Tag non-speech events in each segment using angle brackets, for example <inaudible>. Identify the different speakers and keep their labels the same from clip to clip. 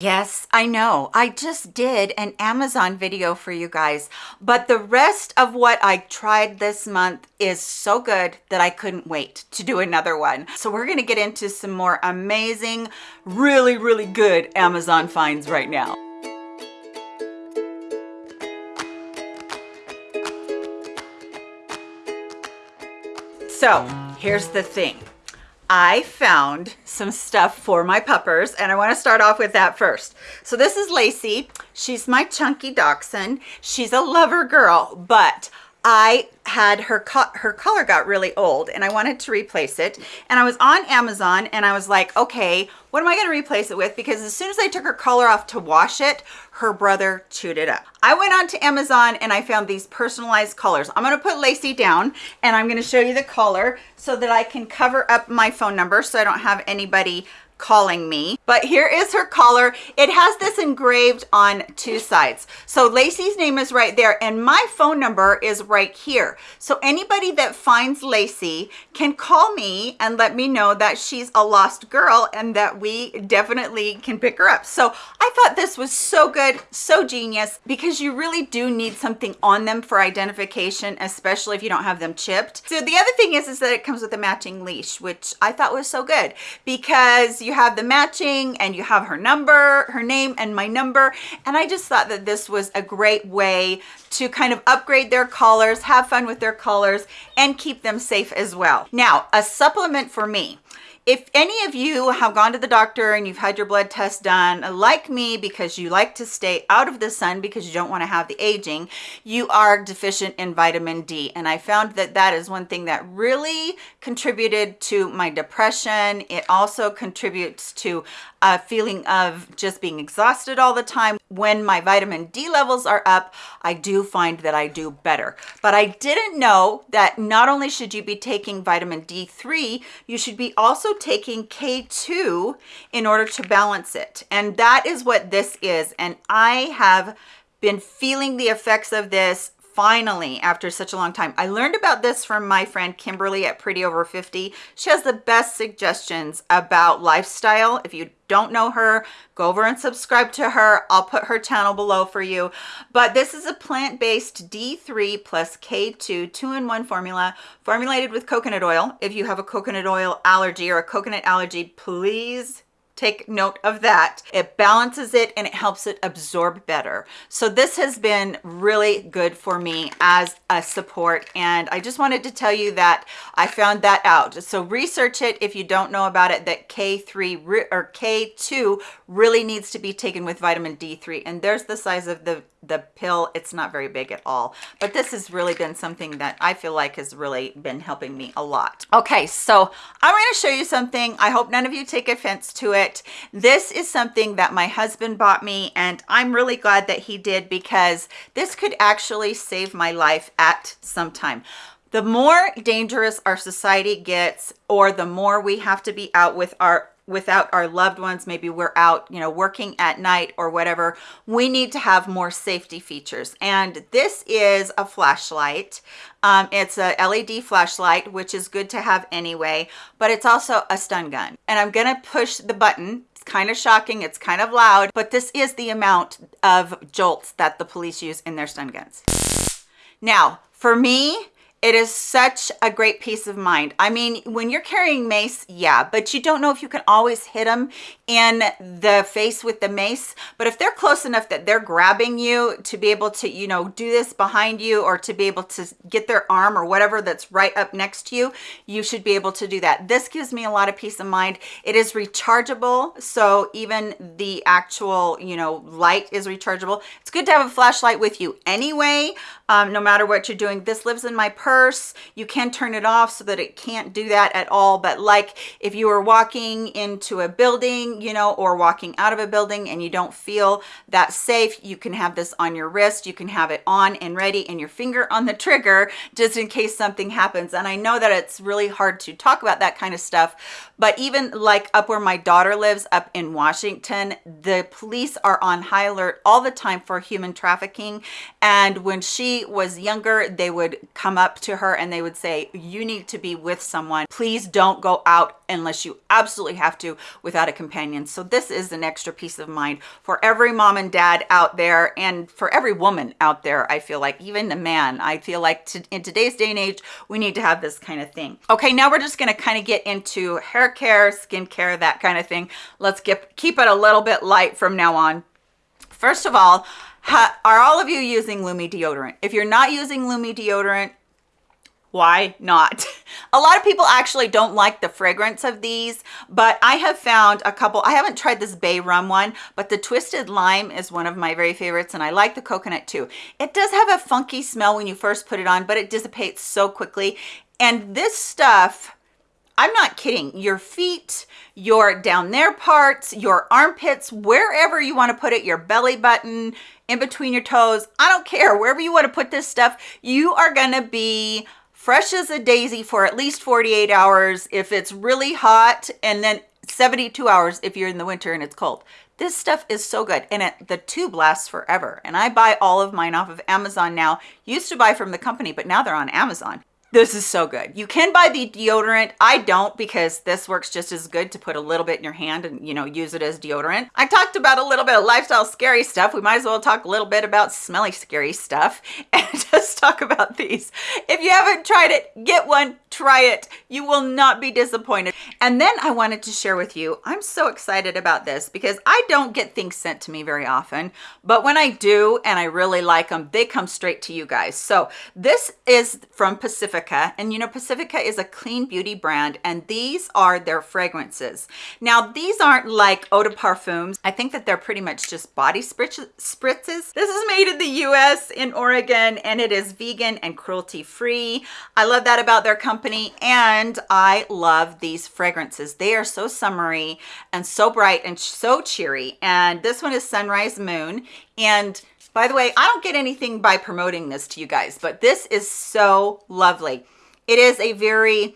Speaker 1: Yes, I know. I just did an Amazon video for you guys, but the rest of what I tried this month is so good that I couldn't wait to do another one. So we're gonna get into some more amazing, really, really good Amazon finds right now. So here's the thing. I found some stuff for my puppers and I want to start off with that first. So this is Lacey. She's my chunky dachshund. She's a lover girl, but I had her co her color got really old and I wanted to replace it. And I was on Amazon and I was like okay what am I going to replace it with? Because as soon as I took her color off to wash it her brother chewed it up. I went on to Amazon and I found these personalized colors. I'm going to put Lacey down and I'm going to show you the color so that I can cover up my phone number so I don't have anybody calling me but here is her collar it has this engraved on two sides. So lacey's name is right there and my phone number is right here. So anybody that finds lacey can call me and let me know that she's a lost girl and that we definitely can pick her up. So i thought this was so good so genius because you really do need something on them for identification especially if you don't have them chipped. So the other thing is is that it comes with a matching leash which i thought was so good because you have the matching and you have her number, her name and my number. And I just thought that this was a great way to kind of upgrade their collars, have fun with their collars and keep them safe as well. Now, a supplement for me if any of you have gone to the doctor and you've had your blood test done like me because you like to stay out of the sun because you don't want to have the aging you are deficient in vitamin d. And i found that that is one thing that really contributed to my depression. It also contributes to a feeling of just being exhausted all the time. When my vitamin D levels are up, I do find that I do better. But I didn't know that not only should you be taking vitamin D3, you should be also taking K2 in order to balance it. And that is what this is. And I have been feeling the effects of this finally after such a long time i learned about this from my friend kimberly at pretty over 50 she has the best suggestions about lifestyle. If you don't know her go over and subscribe to her. I'll put her channel below for you. But this is a plant-based d3 plus k2 two-in-one formula formulated with coconut oil. If you have a coconut oil allergy or a coconut allergy please take note of that. It balances it and it helps it absorb better. So this has been really good for me as a support and i just wanted to tell you that i found that out. So research it if you don't know about it that k3 or k2 really needs to be taken with vitamin d3 and there's the size of the the pill. It's not very big at all but this has really been something that i feel like has really been helping me a lot. Okay so i'm going to show you something. I hope none of you take offense to it this is something that my husband bought me and i'm really glad that he did because this could actually save my life at some time. The more dangerous our society gets or the more we have to be out with our without our loved ones maybe we're out you know working at night or whatever we need to have more safety features. And this is a flashlight. Um, it's a led flashlight which is good to have anyway but it's also a stun gun. And i'm gonna push the button. It's kind of shocking it's kind of loud but this is the amount of jolts that the police use in their stun guns. Now for me it is such a great peace of mind. I mean when you're carrying mace yeah but you don't know if you can always hit them in the face with the mace. But if they're close enough that they're grabbing you to be able to you know do this behind you or to be able to get their arm or whatever that's right up next to you you should be able to do that. This gives me a lot of peace of mind. It is rechargeable so even the actual you know light is rechargeable. It's good to have a flashlight with you anyway um, no matter what you're doing. This lives in my purse purse. You can turn it off so that it can't do that at all. But like if you are walking into a building you know or walking out of a building and you don't feel that safe you can have this on your wrist. You can have it on and ready and your finger on the trigger just in case something happens. And i know that it's really hard to talk about that kind of stuff but even like up where my daughter lives up in washington the police are on high alert all the time for human trafficking. And when she was younger they would come up to her and they would say, you need to be with someone. Please don't go out unless you absolutely have to without a companion. So this is an extra peace of mind for every mom and dad out there and for every woman out there. I feel like even the man, I feel like to, in today's day and age, we need to have this kind of thing. Okay, now we're just gonna kind of get into hair care, skin care, that kind of thing. Let's get keep it a little bit light from now on. First of all, are all of you using Lumi deodorant? If you're not using Lumi deodorant, why not? <laughs> A lot of people actually don't like the fragrance of these, but I have found a couple, I haven't tried this Bay Rum one, but the Twisted Lime is one of my very favorites and I like the coconut too. It does have a funky smell when you first put it on, but it dissipates so quickly. And this stuff, I'm not kidding. Your feet, your down there parts, your armpits, wherever you want to put it, your belly button, in between your toes, I don't care. Wherever you want to put this stuff, you are going to be fresh as a daisy for at least 48 hours if it's really hot and then 72 hours if you're in the winter and it's cold. This stuff is so good and it, the tube lasts forever. And I buy all of mine off of Amazon now. Used to buy from the company, but now they're on Amazon. This is so good. You can buy the deodorant. I don't because this works just as good to put a little bit in your hand and, you know, use it as deodorant. I talked about a little bit of lifestyle scary stuff. We might as well talk a little bit about smelly scary stuff <laughs> and just talk about these. If you haven't tried it, get one, try it. You will not be disappointed. And then I wanted to share with you, I'm so excited about this because I don't get things sent to me very often, but when I do and I really like them, they come straight to you guys. So this is from Pacific Pacifica. And you know, Pacifica is a clean beauty brand and these are their fragrances. Now, these aren't like eau de parfums. I think that they're pretty much just body spritzes. This is made in the US in Oregon and it is vegan and cruelty free. I love that about their company and I love these fragrances. They are so summery and so bright and so cheery. And this one is Sunrise Moon and by the way, I don't get anything by promoting this to you guys, but this is so lovely. It is a very,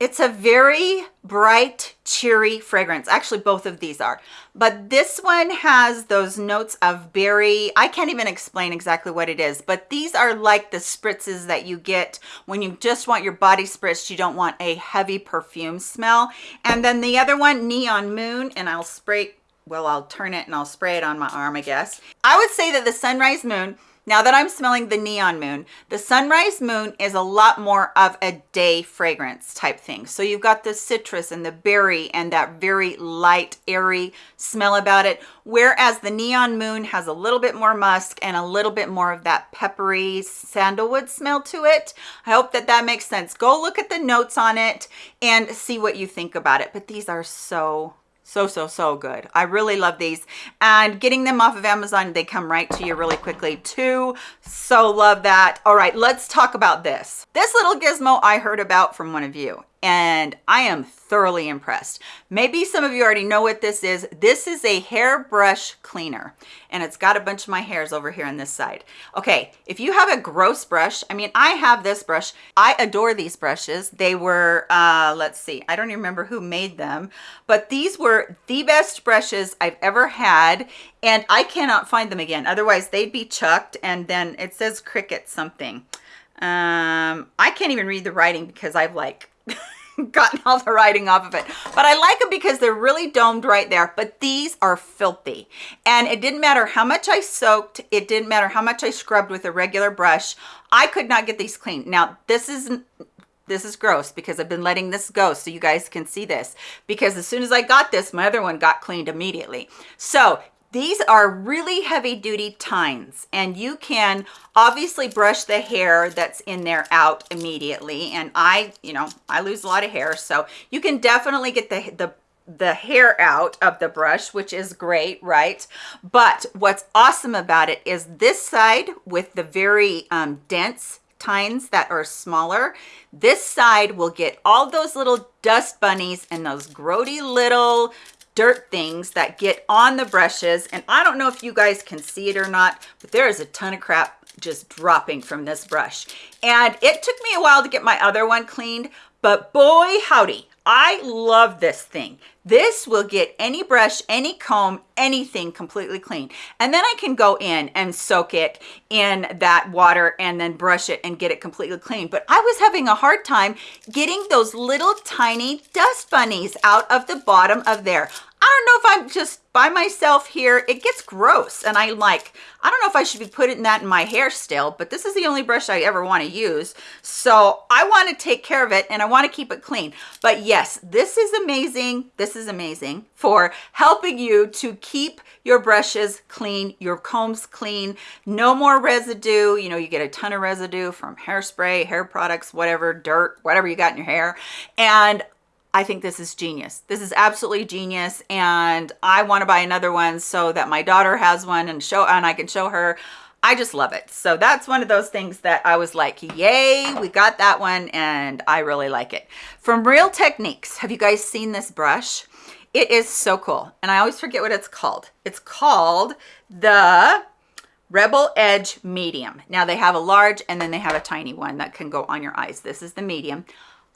Speaker 1: it's a very bright, cheery fragrance. Actually, both of these are. But this one has those notes of berry. I can't even explain exactly what it is, but these are like the spritzes that you get when you just want your body spritzed. You don't want a heavy perfume smell. And then the other one, Neon Moon, and I'll spray well, I'll turn it and I'll spray it on my arm, I guess. I would say that the Sunrise Moon, now that I'm smelling the Neon Moon, the Sunrise Moon is a lot more of a day fragrance type thing. So you've got the citrus and the berry and that very light, airy smell about it. Whereas the Neon Moon has a little bit more musk and a little bit more of that peppery sandalwood smell to it. I hope that that makes sense. Go look at the notes on it and see what you think about it. But these are so so so so good. I really love these. And getting them off of amazon they come right to you really quickly too. So love that. All right let's talk about this. This little gizmo i heard about from one of you and I am thoroughly impressed. Maybe some of you already know what this is. This is a hairbrush cleaner and it's got a bunch of my hairs over here on this side. Okay, if you have a gross brush, I mean, I have this brush. I adore these brushes. They were, uh, let's see, I don't even remember who made them, but these were the best brushes I've ever had and I cannot find them again. Otherwise they'd be chucked and then it says Cricket something. Um, I can't even read the writing because I've like <laughs> <laughs> gotten all the writing off of it. But i like them because they're really domed right there. But these are filthy. And it didn't matter how much i soaked it didn't matter how much i scrubbed with a regular brush i could not get these clean. Now this is this is gross because I've been letting this go so you guys can see this. Because as soon as I got this my other one got cleaned immediately. So these are really heavy duty tines and you can obviously brush the hair that's in there out immediately. And I, you know, I lose a lot of hair. So you can definitely get the, the the hair out of the brush which is great right but what's awesome about it is this side with the very um, dense tines that are smaller this side will get all those little dust bunnies and those grody little dirt things that get on the brushes. And I don't know if you guys can see it or not but there is a ton of crap just dropping from this brush. And it took me a while to get my other one cleaned but boy howdy I love this thing. This will get any brush, any comb, anything completely clean. And then I can go in and soak it in that water and then brush it and get it completely clean. But I was having a hard time getting those little tiny dust bunnies out of the bottom of there. I don't know if I'm just by myself here. It gets gross. And I like, I don't know if I should be putting that in my hair still, but this is the only brush I ever want to use. So I want to take care of it and I want to keep it clean. But yes, this is amazing. This is amazing for helping you to keep your brushes clean, your combs clean, no more residue. You know, you get a ton of residue from hairspray, hair products, whatever, dirt, whatever you got in your hair. And I think this is genius. This is absolutely genius. And I want to buy another one so that my daughter has one and show and I can show her. I just love it. So that's one of those things that I was like, yay, we got that one and I really like it. From Real Techniques, have you guys seen this brush? It is so cool. And I always forget what it's called. It's called the Rebel Edge Medium. Now they have a large and then they have a tiny one that can go on your eyes. This is the medium.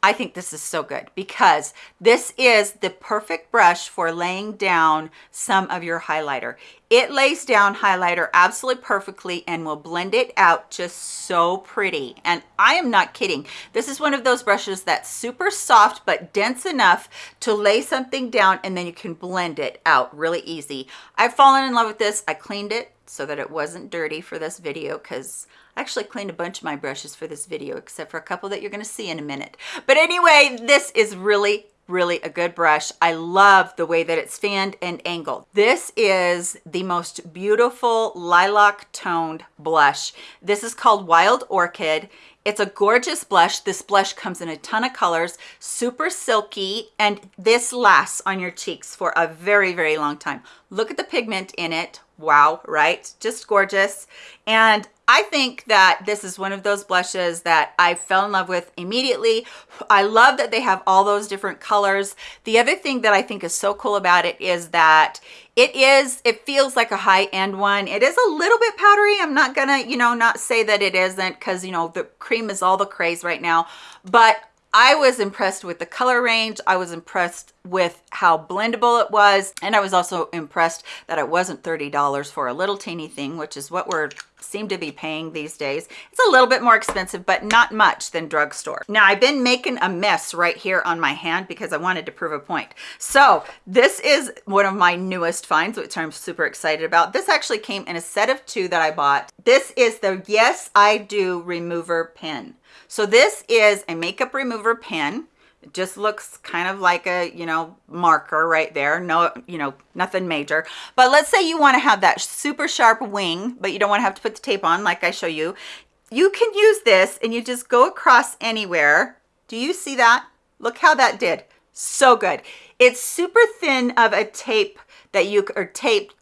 Speaker 1: I think this is so good because this is the perfect brush for laying down some of your highlighter. It lays down highlighter absolutely perfectly and will blend it out just so pretty. And I am not kidding. This is one of those brushes that's super soft but dense enough to lay something down and then you can blend it out really easy. I've fallen in love with this. I cleaned it so that it wasn't dirty for this video because I actually cleaned a bunch of my brushes for this video, except for a couple that you're gonna see in a minute. But anyway, this is really really a good brush. I love the way that it's fanned and angled. This is the most beautiful lilac toned blush. This is called Wild Orchid. It's a gorgeous blush. This blush comes in a ton of colors, super silky, and this lasts on your cheeks for a very, very long time. Look at the pigment in it. Wow, right? Just gorgeous. And I think that this is one of those blushes that I fell in love with immediately. I love that they have all those different colors. The other thing that I think is so cool about it is that it is, it feels like a high-end one. It is a little bit powdery. I'm not gonna, you know, not say that it isn't because, you know, the cream is all the craze right now. But I was impressed with the color range. I was impressed with how blendable it was. And I was also impressed that it wasn't $30 for a little teeny thing, which is what we're seem to be paying these days. It's a little bit more expensive, but not much than drugstore. Now I've been making a mess right here on my hand because I wanted to prove a point. So this is one of my newest finds, which I'm super excited about. This actually came in a set of two that I bought. This is the Yes I Do Remover Pen. So this is a makeup remover pen. It just looks kind of like a, you know, marker right there. No, you know, nothing major. But let's say you want to have that super sharp wing, but you don't want to have to put the tape on like I show you. You can use this and you just go across anywhere. Do you see that? Look how that did. So good. It's super thin of a tape that you, or tape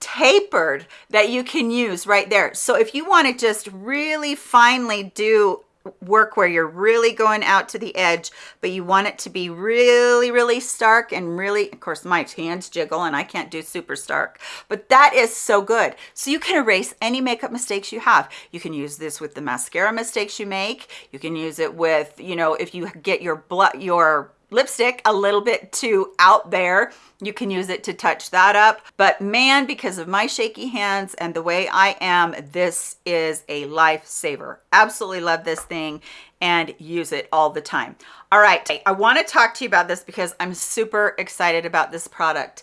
Speaker 1: tapered that you can use right there. So if you want to just really finely do work where you're really going out to the edge but you want it to be really really stark and really of course my hands jiggle and I can't do super stark but that is so good. So you can erase any makeup mistakes you have. You can use this with the mascara mistakes you make. You can use it with you know if you get your blood your lipstick a little bit too out there. You can use it to touch that up. But man because of my shaky hands and the way i am this is a lifesaver. Absolutely love this thing and use it all the time. All right i want to talk to you about this because i'm super excited about this product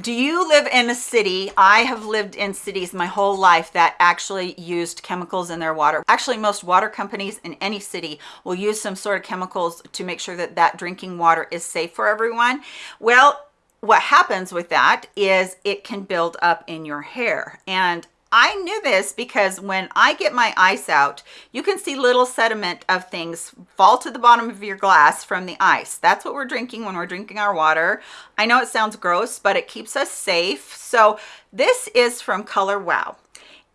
Speaker 1: do you live in a city? I have lived in cities my whole life that actually used chemicals in their water. Actually most water companies in any city will use some sort of chemicals to make sure that that drinking water is safe for everyone. Well what happens with that is it can build up in your hair. And I knew this because when I get my ice out, you can see little sediment of things fall to the bottom of your glass from the ice. That's what we're drinking when we're drinking our water. I know it sounds gross, but it keeps us safe. So this is from Color Wow.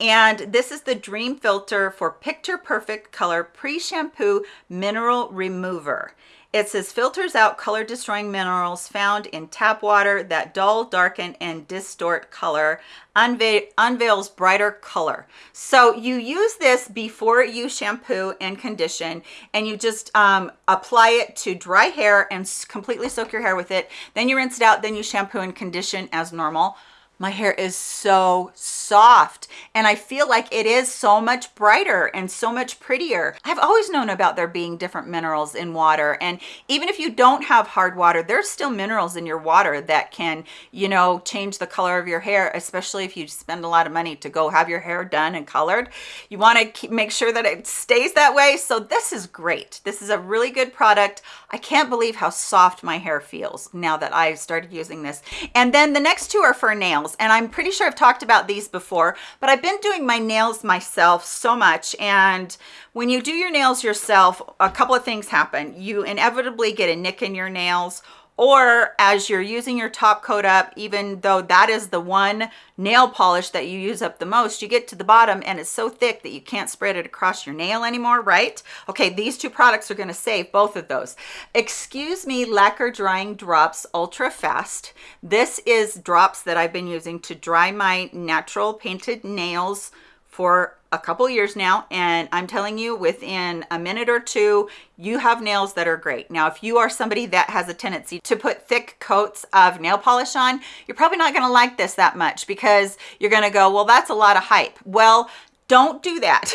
Speaker 1: And this is the Dream Filter for Picture Perfect Color Pre-Shampoo Mineral Remover It says filters out color destroying minerals found in tap water that dull, darken, and distort color, unve unveils brighter color. So you use this before you shampoo and condition and you just um, apply it to dry hair and completely soak your hair with it. Then you rinse it out, then you shampoo and condition as normal my hair is so soft and I feel like it is so much brighter and so much prettier. I've always known about there being different minerals in water and even if you don't have hard water, there's still minerals in your water that can, you know, change the color of your hair, especially if you spend a lot of money to go have your hair done and colored. You want to make sure that it stays that way. So this is great. This is a really good product. I can't believe how soft my hair feels now that I've started using this. And then the next two are for nails nails and I'm pretty sure I've talked about these before but I've been doing my nails myself so much and when you do your nails yourself a couple of things happen. You inevitably get a nick in your nails or as you're using your top coat up even though that is the one nail polish that you use up the most you get to the bottom and it's so thick that you can't spread it across your nail anymore right? Okay these two products are going to save both of those. Excuse me lacquer drying drops ultra fast. This is drops that i've been using to dry my natural painted nails for a couple years now and i'm telling you within a minute or two you have nails that are great. Now if you are somebody that has a tendency to put thick coats of nail polish on you're probably not going to like this that much because you're going to go well that's a lot of hype. Well don't do that.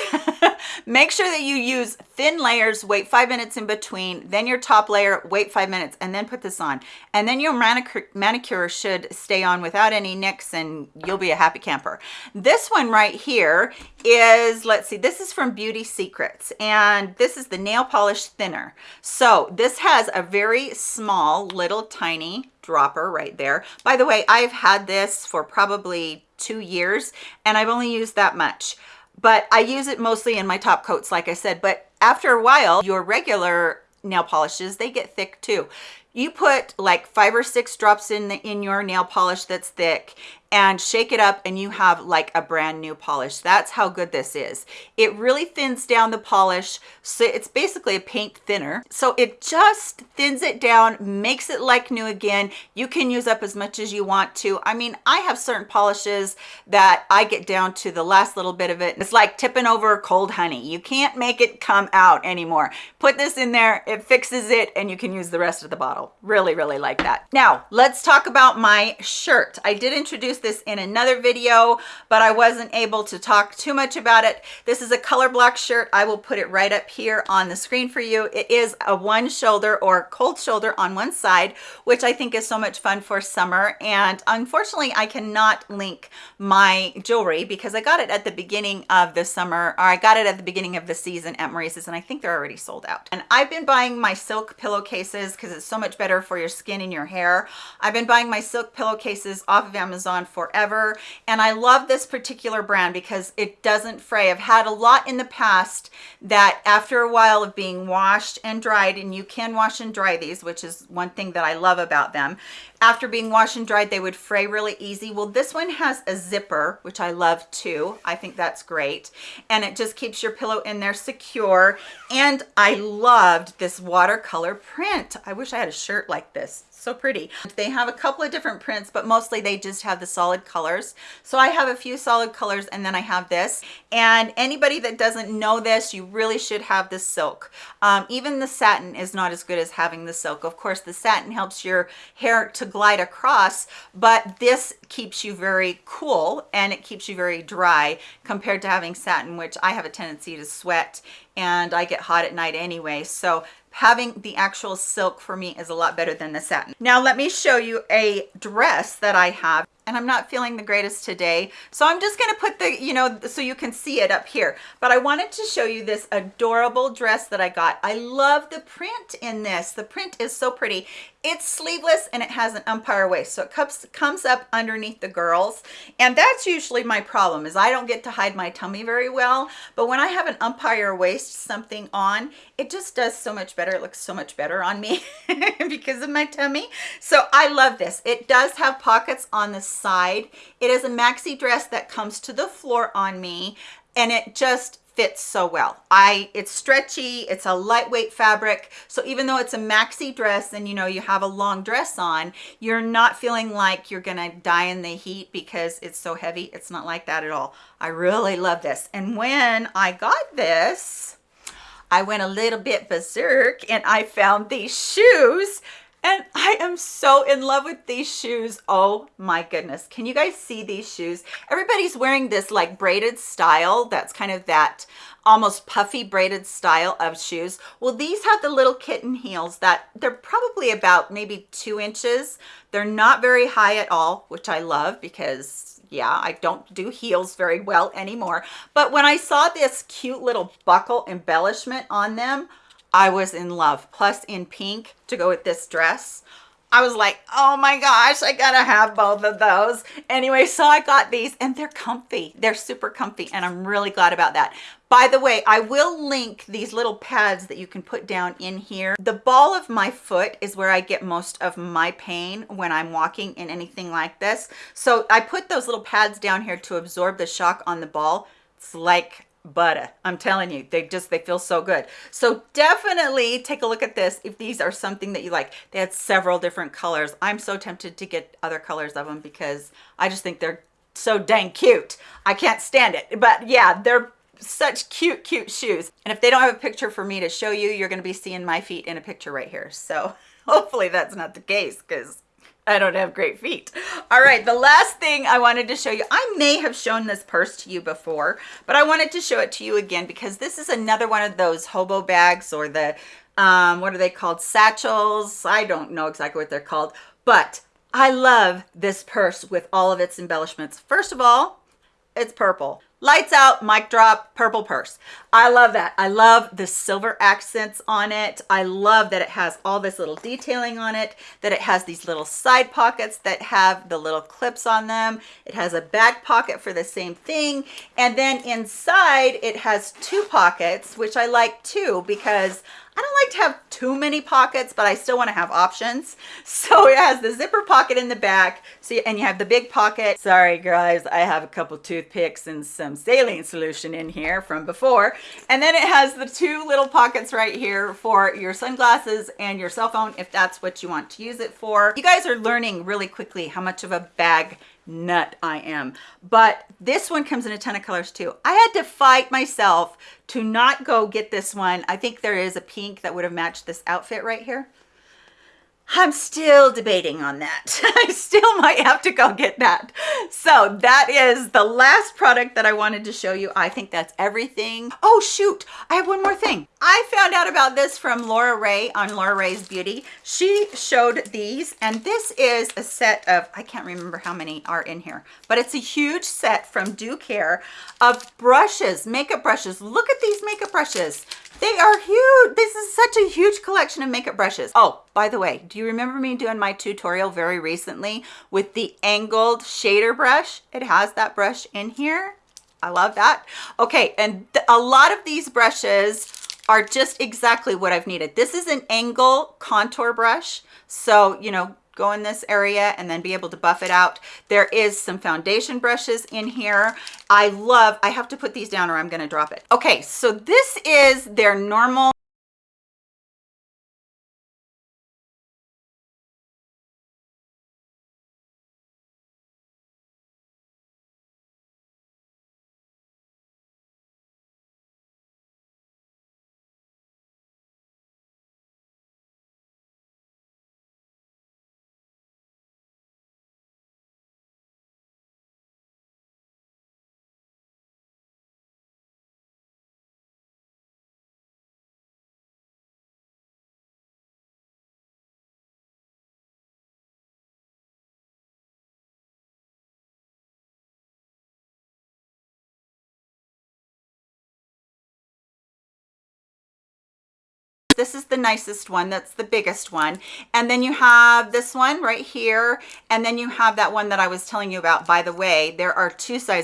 Speaker 1: <laughs> Make sure that you use thin layers wait five minutes in between then your top layer wait five minutes and then put this on. And then your manicure manicure should stay on without any nicks and you'll be a happy camper. This one right here is let's see this is from beauty secrets and this is the nail polish thinner. So this has a very small little tiny dropper right there. By the way i've had this for probably two years and i've only used that much but I use it mostly in my top coats, like I said, but after a while, your regular nail polishes, they get thick too. You put like five or six drops in the in your nail polish that's thick and shake it up and you have like a brand new polish. That's how good this is. It really thins down the polish so it's basically a paint thinner. So it just thins it down makes it like new again. You can use up as much as you want to. I mean i have certain polishes that i get down to the last little bit of it. It's like tipping over cold honey. You can't make it come out anymore. Put this in there it fixes it and you can use the rest of the bottle. Really really like that. Now let's talk about my shirt. I did introduce this in another video but i wasn't able to talk too much about it. This is a color block shirt. I will put it right up here on the screen for you. It is a one shoulder or cold shoulder on one side which i think is so much fun for summer. And unfortunately i cannot link my jewelry because i got it at the beginning of the summer or i got it at the beginning of the season at maurice's and i think they're already sold out. And i've been buying my silk pillowcases because it's so much better for your skin and your hair. I've been buying my silk pillowcases off of Amazon forever. And I love this particular brand because it doesn't fray. I've had a lot in the past that after a while of being washed and dried, and you can wash and dry these, which is one thing that I love about them. After being washed and dried, they would fray really easy. Well, this one has a zipper, which I love too. I think that's great. And it just keeps your pillow in there secure. And I loved this watercolor print. I wish I had a shirt like this so pretty. They have a couple of different prints but mostly they just have the solid colors. So i have a few solid colors and then i have this. And anybody that doesn't know this you really should have the silk. Um, even the satin is not as good as having the silk. Of course the satin helps your hair to glide across but this keeps you very cool and it keeps you very dry compared to having satin which i have a tendency to sweat and i get hot at night anyway. So having the actual silk for me is a lot better than the satin. Now let me show you a dress that I have and I'm not feeling the greatest today. So I'm just gonna put the, you know, so you can see it up here. But I wanted to show you this adorable dress that I got. I love the print in this. The print is so pretty. It's sleeveless and it has an empire waist. So it comes, comes up underneath the girls. And that's usually my problem is I don't get to hide my tummy very well. But when I have an empire waist something on, it just does so much better. It looks so much better on me <laughs> because of my tummy. So I love this. It does have pockets on the side. It is a maxi dress that comes to the floor on me and it just fits so well. I it's stretchy, it's a lightweight fabric. So even though it's a maxi dress and you know you have a long dress on, you're not feeling like you're to die in the heat because it's so heavy. It's not like that at all. I really love this. And when I got this, I went a little bit berserk and I found these shoes and I am so in love with these shoes. Oh my goodness. Can you guys see these shoes? Everybody's wearing this like braided style. That's kind of that almost puffy braided style of shoes. Well, these have the little kitten heels that they're probably about maybe two inches. They're not very high at all, which I love because yeah, I don't do heels very well anymore. But when I saw this cute little buckle embellishment on them, I was in love. Plus in pink to go with this dress. I was like, oh my gosh, I gotta have both of those. Anyway, so I got these and they're comfy. They're super comfy and I'm really glad about that. By the way, I will link these little pads that you can put down in here. The ball of my foot is where I get most of my pain when I'm walking in anything like this. So I put those little pads down here to absorb the shock on the ball. It's like butter. I'm telling you they just they feel so good. So definitely take a look at this if these are something that you like. They had several different colors. I'm so tempted to get other colors of them because i just think they're so dang cute. I can't stand it. But yeah they're such cute cute shoes. And if they don't have a picture for me to show you you're going to be seeing my feet in a picture right here. So <laughs> hopefully that's not the case because <laughs> I don't have great feet. All right, the last thing I wanted to show you, I may have shown this purse to you before, but I wanted to show it to you again because this is another one of those hobo bags or the, um, what are they called? Satchels. I don't know exactly what they're called, but I love this purse with all of its embellishments. First of all, it's purple lights out mic drop purple purse. I love that. I love the silver accents on it. I love that it has all this little detailing on it that it has these little side pockets that have the little clips on them. It has a back pocket for the same thing. And then inside it has two pockets which i like too because I don't like to have too many pockets, but I still want to have options. <laughs> So it has the zipper pocket in the back. So you, and you have the big pocket. Sorry guys, I have a couple toothpicks and some saline solution in here from before. And then it has the two little pockets right here for your sunglasses and your cell phone if that's what you want to use it for. You guys are learning really quickly how much of a bag nut I am. But this one comes in a ton of colors too. I had to fight myself to not go get this one. I think there is a pink that would have matched this outfit right here. I'm still debating on that. <laughs> I still might have to go get that. So that is the last product that I wanted to show you. I think that's everything. Oh shoot, I have one more thing. I found out about this from Laura Ray on Laura Ray's Beauty. She showed these and this is a set of, I can't remember how many are in here, but it's a huge set from DUcare of brushes, makeup brushes. Look at these makeup brushes. They are huge. This is such a huge collection of makeup brushes. Oh, by the way, do you remember me doing my tutorial very recently with the angled shader brush? It has that brush in here. I love that. Okay, and a lot of these brushes are just exactly what I've needed. This is an angle contour brush. So, you know, go in this area and then be able to buff it out. There is some foundation brushes in here. I love, I have to put these down or I'm gonna drop it. Okay, so this is their normal this is the nicest one that's the biggest one. And then you have this one right here and then you have that one that i was telling you about by the way. There are two sizes